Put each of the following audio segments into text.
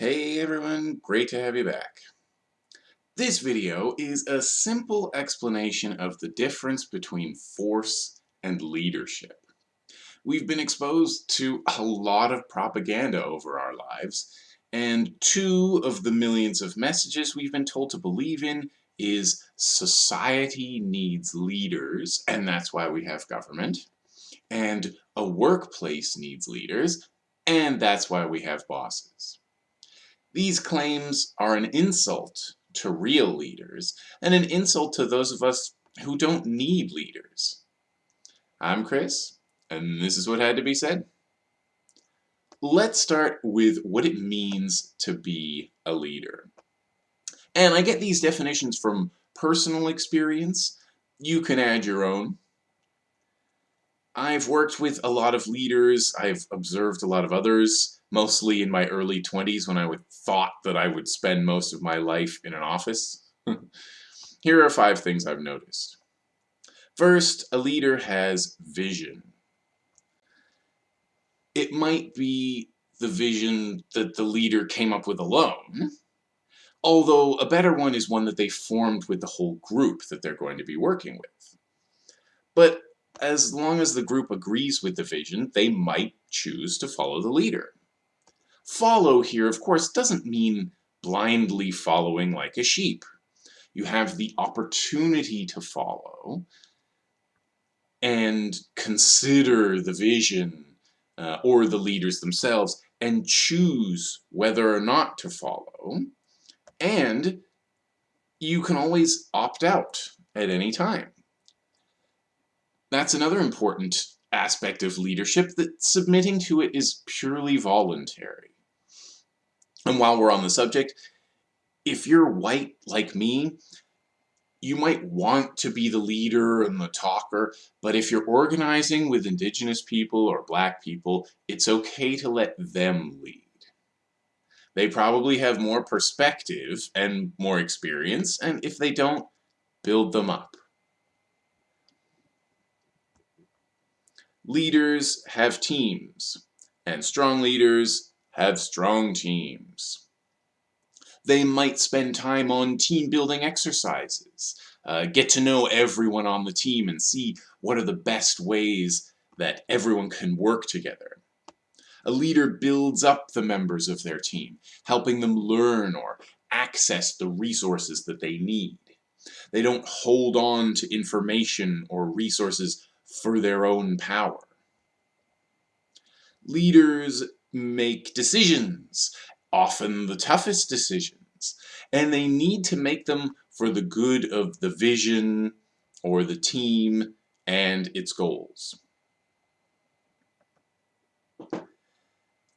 Hey everyone, great to have you back. This video is a simple explanation of the difference between force and leadership. We've been exposed to a lot of propaganda over our lives, and two of the millions of messages we've been told to believe in is society needs leaders, and that's why we have government, and a workplace needs leaders, and that's why we have bosses. These claims are an insult to real leaders, and an insult to those of us who don't need leaders. I'm Chris, and this is what had to be said. Let's start with what it means to be a leader. And I get these definitions from personal experience. You can add your own. I've worked with a lot of leaders, I've observed a lot of others, mostly in my early 20s when I would thought that I would spend most of my life in an office. Here are five things I've noticed. First, a leader has vision. It might be the vision that the leader came up with alone, although a better one is one that they formed with the whole group that they're going to be working with. But as long as the group agrees with the vision, they might choose to follow the leader. Follow here, of course, doesn't mean blindly following like a sheep. You have the opportunity to follow and consider the vision uh, or the leaders themselves and choose whether or not to follow. And you can always opt out at any time. That's another important aspect of leadership, that submitting to it is purely voluntary. And while we're on the subject, if you're white like me, you might want to be the leader and the talker, but if you're organizing with indigenous people or black people, it's okay to let them lead. They probably have more perspective and more experience, and if they don't, build them up. Leaders have teams, and strong leaders have strong teams. They might spend time on team building exercises, uh, get to know everyone on the team and see what are the best ways that everyone can work together. A leader builds up the members of their team, helping them learn or access the resources that they need. They don't hold on to information or resources for their own power. Leaders make decisions, often the toughest decisions, and they need to make them for the good of the vision or the team and its goals.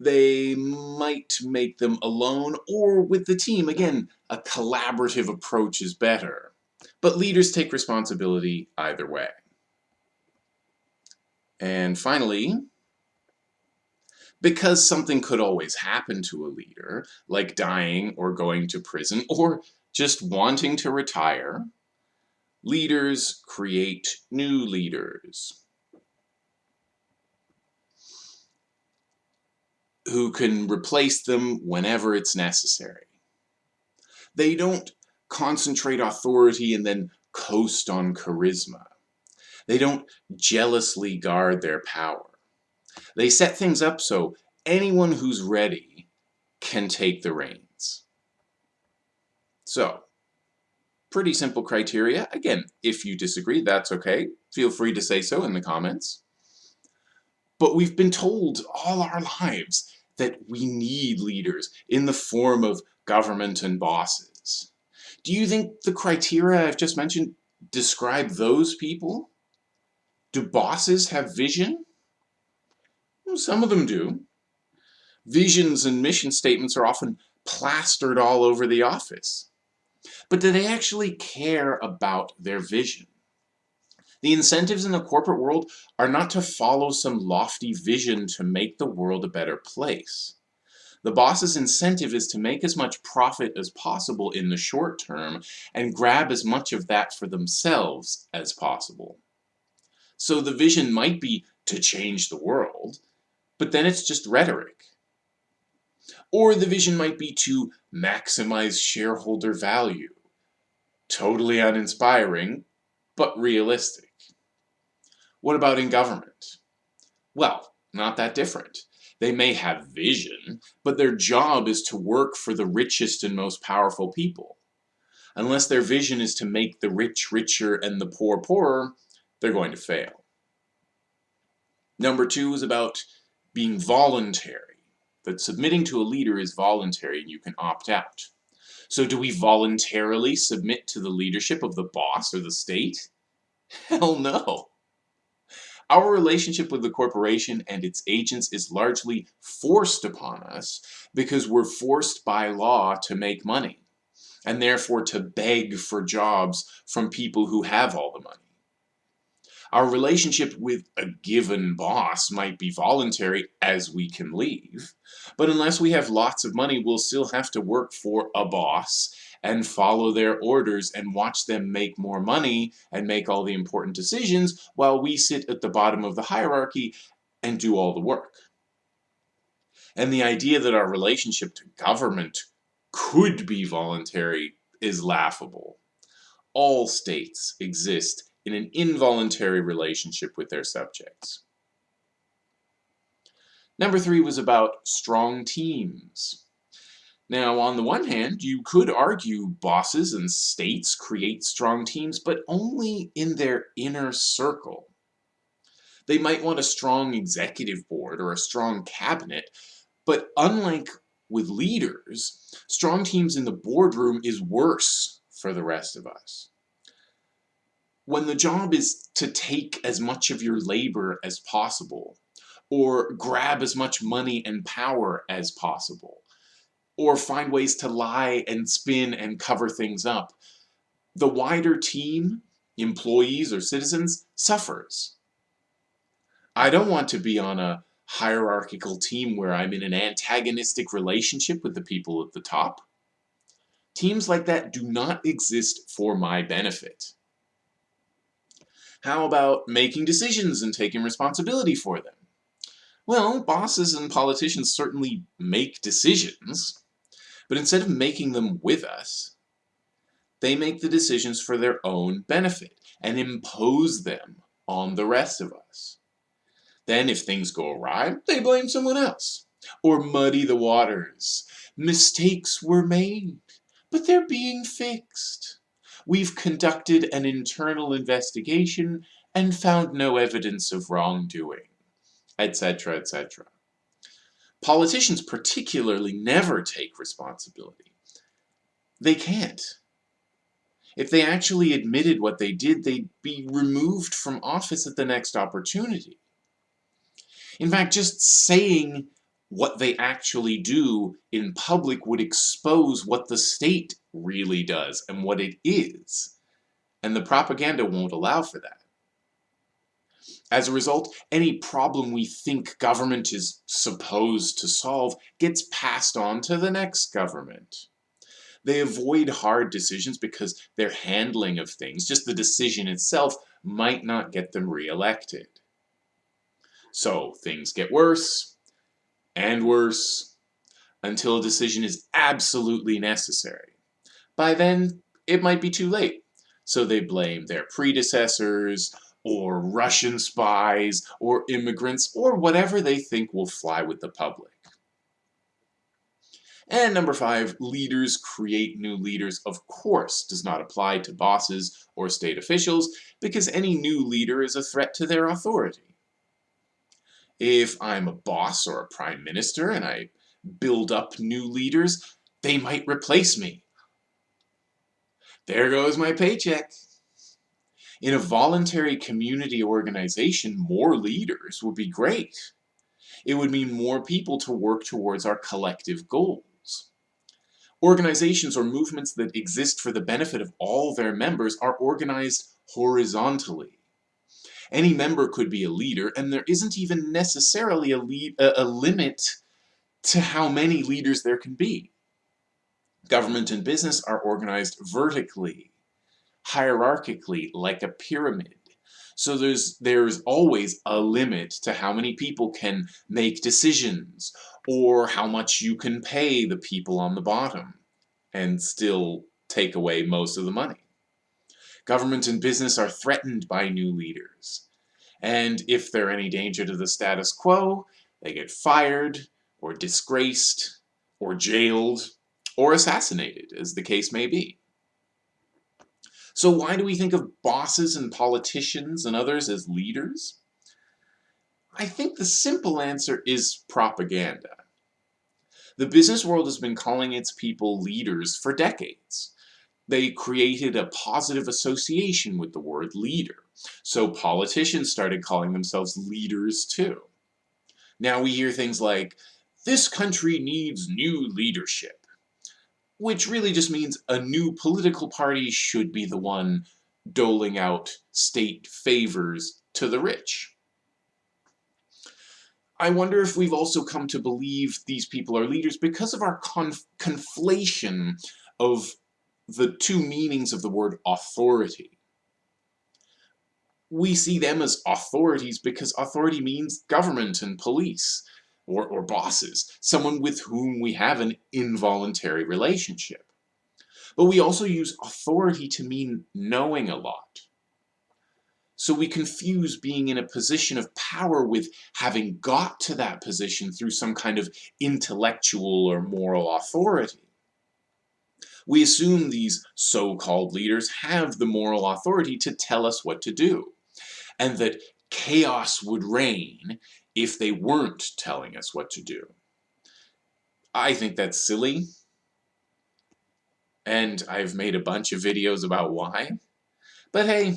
They might make them alone or with the team. Again, a collaborative approach is better. But leaders take responsibility either way. And finally, because something could always happen to a leader, like dying or going to prison or just wanting to retire. Leaders create new leaders who can replace them whenever it's necessary. They don't concentrate authority and then coast on charisma. They don't jealously guard their power. They set things up so anyone who's ready can take the reins. So, pretty simple criteria. Again, if you disagree, that's okay. Feel free to say so in the comments. But we've been told all our lives that we need leaders in the form of government and bosses. Do you think the criteria I've just mentioned describe those people? Do bosses have vision? Well, some of them do. Visions and mission statements are often plastered all over the office. But do they actually care about their vision? The incentives in the corporate world are not to follow some lofty vision to make the world a better place. The boss's incentive is to make as much profit as possible in the short term and grab as much of that for themselves as possible. So the vision might be to change the world, but then it's just rhetoric. Or the vision might be to maximize shareholder value. Totally uninspiring, but realistic. What about in government? Well, not that different. They may have vision, but their job is to work for the richest and most powerful people. Unless their vision is to make the rich richer and the poor poorer, they're going to fail. Number two is about being voluntary, that submitting to a leader is voluntary and you can opt out. So do we voluntarily submit to the leadership of the boss or the state? Hell no. Our relationship with the corporation and its agents is largely forced upon us because we're forced by law to make money and therefore to beg for jobs from people who have all the money. Our relationship with a given boss might be voluntary as we can leave, but unless we have lots of money, we'll still have to work for a boss and follow their orders and watch them make more money and make all the important decisions while we sit at the bottom of the hierarchy and do all the work. And the idea that our relationship to government could be voluntary is laughable. All states exist in an involuntary relationship with their subjects. Number three was about strong teams. Now, on the one hand, you could argue bosses and states create strong teams, but only in their inner circle. They might want a strong executive board or a strong cabinet, but unlike with leaders, strong teams in the boardroom is worse for the rest of us. When the job is to take as much of your labor as possible, or grab as much money and power as possible, or find ways to lie and spin and cover things up, the wider team, employees or citizens, suffers. I don't want to be on a hierarchical team where I'm in an antagonistic relationship with the people at the top. Teams like that do not exist for my benefit. How about making decisions and taking responsibility for them? Well, bosses and politicians certainly make decisions, but instead of making them with us, they make the decisions for their own benefit and impose them on the rest of us. Then if things go awry, they blame someone else. Or muddy the waters. Mistakes were made, but they're being fixed. We've conducted an internal investigation and found no evidence of wrongdoing, etc., etc. Politicians particularly never take responsibility. They can't. If they actually admitted what they did, they'd be removed from office at the next opportunity. In fact, just saying what they actually do in public would expose what the state really does and what it is. And the propaganda won't allow for that. As a result, any problem we think government is supposed to solve gets passed on to the next government. They avoid hard decisions because their handling of things, just the decision itself, might not get them re-elected. So things get worse and worse until a decision is absolutely necessary. By then, it might be too late. So they blame their predecessors, or Russian spies, or immigrants, or whatever they think will fly with the public. And number five, leaders create new leaders, of course, does not apply to bosses or state officials, because any new leader is a threat to their authority. If I'm a boss or a prime minister and I build up new leaders, they might replace me. There goes my paycheck. In a voluntary community organization, more leaders would be great. It would mean more people to work towards our collective goals. Organizations or movements that exist for the benefit of all their members are organized horizontally. Any member could be a leader, and there isn't even necessarily a, lead, a, a limit to how many leaders there can be. Government and business are organized vertically, hierarchically, like a pyramid. So there's, there's always a limit to how many people can make decisions, or how much you can pay the people on the bottom and still take away most of the money. Government and business are threatened by new leaders. And if they're any danger to the status quo, they get fired, or disgraced, or jailed, or assassinated, as the case may be. So why do we think of bosses and politicians and others as leaders? I think the simple answer is propaganda. The business world has been calling its people leaders for decades. They created a positive association with the word leader. So politicians started calling themselves leaders too. Now we hear things like, this country needs new leadership, which really just means a new political party should be the one doling out state favors to the rich. I wonder if we've also come to believe these people are leaders because of our conf conflation of the two meanings of the word authority. We see them as authorities because authority means government and police, or, or bosses, someone with whom we have an involuntary relationship. But we also use authority to mean knowing a lot. So we confuse being in a position of power with having got to that position through some kind of intellectual or moral authority. We assume these so-called leaders have the moral authority to tell us what to do, and that chaos would reign if they weren't telling us what to do. I think that's silly, and I've made a bunch of videos about why. But hey,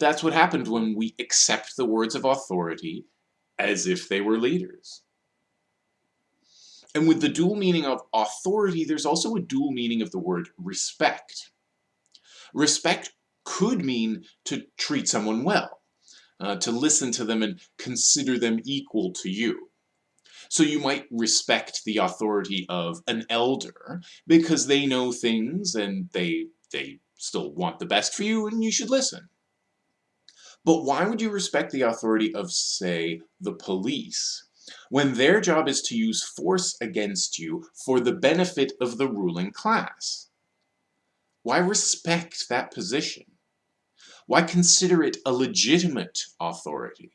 that's what happened when we accept the words of authority as if they were leaders. And with the dual meaning of authority, there's also a dual meaning of the word respect. Respect could mean to treat someone well, uh, to listen to them and consider them equal to you. So you might respect the authority of an elder because they know things and they, they still want the best for you and you should listen. But why would you respect the authority of, say, the police, when their job is to use force against you for the benefit of the ruling class? Why respect that position? Why consider it a legitimate authority?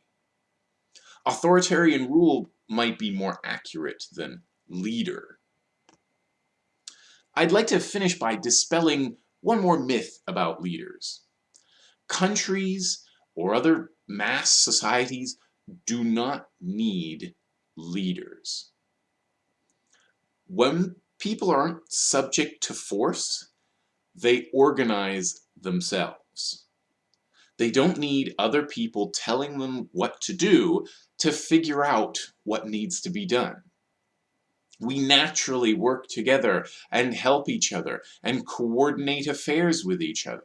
Authoritarian rule might be more accurate than leader. I'd like to finish by dispelling one more myth about leaders. Countries or other mass societies do not need leaders. When people aren't subject to force, they organize themselves. They don't need other people telling them what to do to figure out what needs to be done. We naturally work together and help each other and coordinate affairs with each other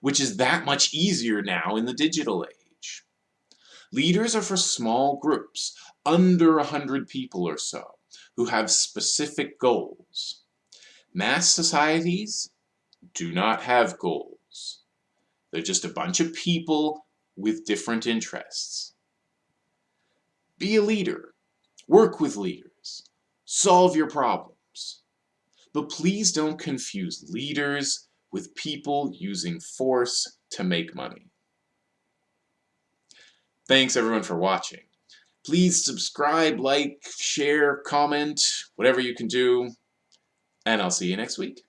which is that much easier now in the digital age. Leaders are for small groups, under 100 people or so, who have specific goals. Mass societies do not have goals. They're just a bunch of people with different interests. Be a leader. Work with leaders. Solve your problems. But please don't confuse leaders with people using force to make money. Thanks everyone for watching. Please subscribe, like, share, comment, whatever you can do, and I'll see you next week.